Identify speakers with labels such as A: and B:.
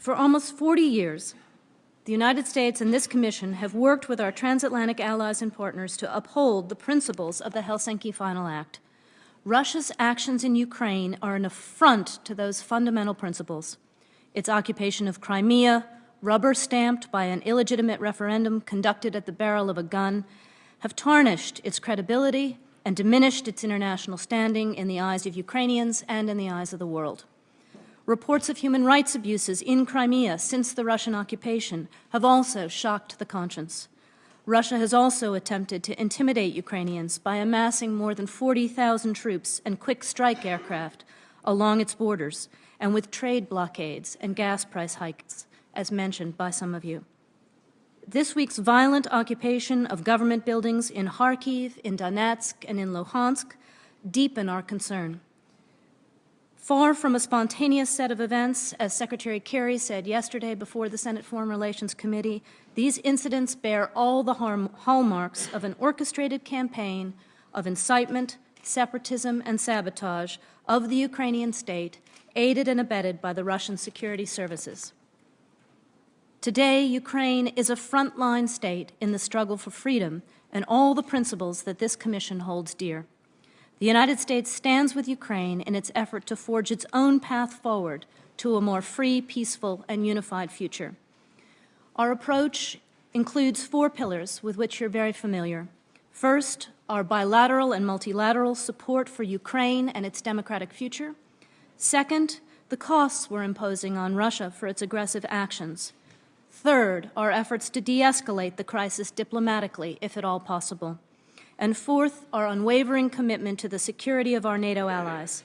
A: For almost 40 years, the United States and this Commission have worked with our transatlantic allies and partners to uphold the principles of the Helsinki Final Act. Russia's actions in Ukraine are an affront to those fundamental principles. Its occupation of Crimea, rubber-stamped by an illegitimate referendum conducted at the barrel of a gun, have tarnished its credibility and diminished its international standing in the eyes of Ukrainians and in the eyes of the world. Reports of human rights abuses in Crimea since the Russian occupation have also shocked the conscience. Russia has also attempted to intimidate Ukrainians by amassing more than 40,000 troops and quick strike aircraft along its borders and with trade blockades and gas price hikes, as mentioned by some of you. This week's violent occupation of government buildings in Kharkiv, in Donetsk, and in Luhansk deepen our concern. Far from a spontaneous set of events, as Secretary Kerry said yesterday before the Senate Foreign Relations Committee, these incidents bear all the hallmarks of an orchestrated campaign of incitement, separatism, and sabotage of the Ukrainian state, aided and abetted by the Russian security services. Today, Ukraine is a frontline state in the struggle for freedom and all the principles that this Commission holds dear. The United States stands with Ukraine in its effort to forge its own path forward to a more free, peaceful, and unified future. Our approach includes four pillars with which you're very familiar. First, our bilateral and multilateral support for Ukraine and its democratic future. Second, the costs we're imposing on Russia for its aggressive actions. Third, our efforts to de-escalate the crisis diplomatically, if at all possible and fourth, our unwavering commitment to the security of our NATO allies.